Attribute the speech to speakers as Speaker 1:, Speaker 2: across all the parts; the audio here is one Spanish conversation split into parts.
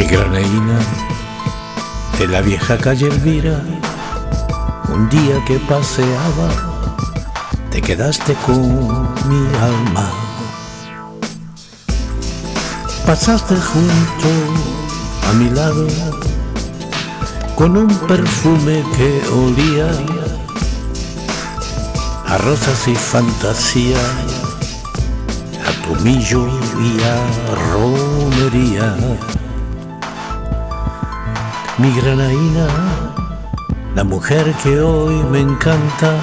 Speaker 1: graneína de la vieja calle Elvira, un día que paseaba, te quedaste con mi alma. Pasaste junto a mi lado con un perfume que olía a rosas y fantasía, a tomillo y a romería mi granaína, la mujer que hoy me encanta,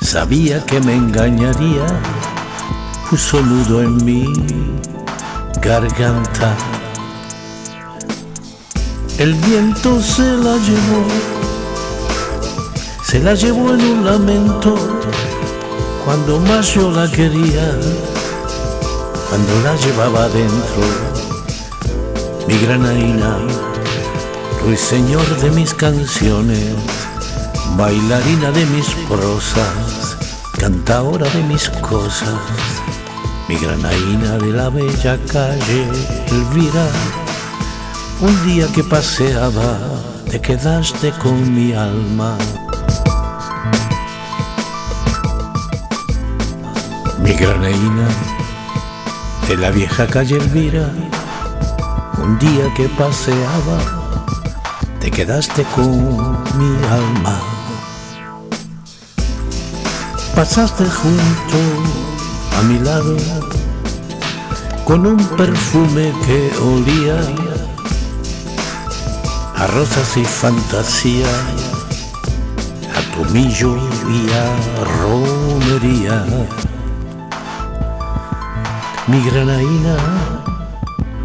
Speaker 1: sabía que me engañaría, puso nudo en mi garganta. El viento se la llevó, se la llevó en un lamento, cuando más yo la quería, cuando la llevaba adentro, mi granaína ruiseñor de mis canciones, bailarina de mis prosas, cantadora de mis cosas, mi granaína de la bella calle Elvira. Un día que paseaba, te quedaste con mi alma. Mi granaína de la vieja calle Elvira, un día que paseaba, te quedaste con mi alma. Pasaste junto a mi lado con un perfume que olía a rosas y fantasía, a tomillo y a romería. Mi granaína,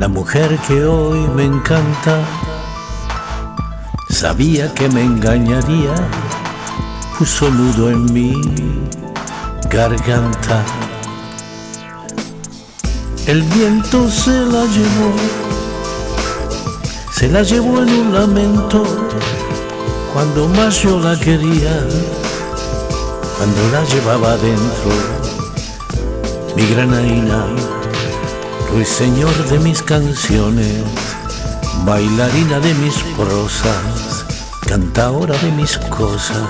Speaker 1: la mujer que hoy me encanta, Sabía que me engañaría, puso nudo en mi garganta. El viento se la llevó, se la llevó en un lamento, cuando más yo la quería, cuando la llevaba adentro, mi granaína, ruiseñor de mis canciones bailarina de mis prosas, cantadora de mis cosas,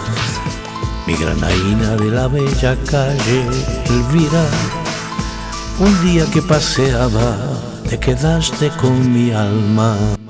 Speaker 1: mi granaína de la bella calle Elvira. Un día que paseaba, te quedaste con mi alma.